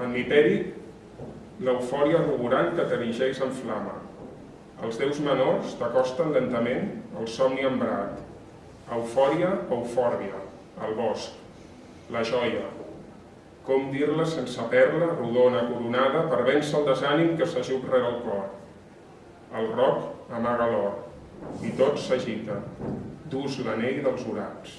en l'hipèric, l'eufòria rugurant que t'erigeix en flama. Els déus menors t'acosten lentament el somni embrat. Eufòria, eufòrbia, el bosc, la joia. Com dir-la sense perla, rodona, coronada, per vèncer el desànim que s'ajup rere el cor. El roc amaga l'or, i tot s'agita, dus l'anell dels orats.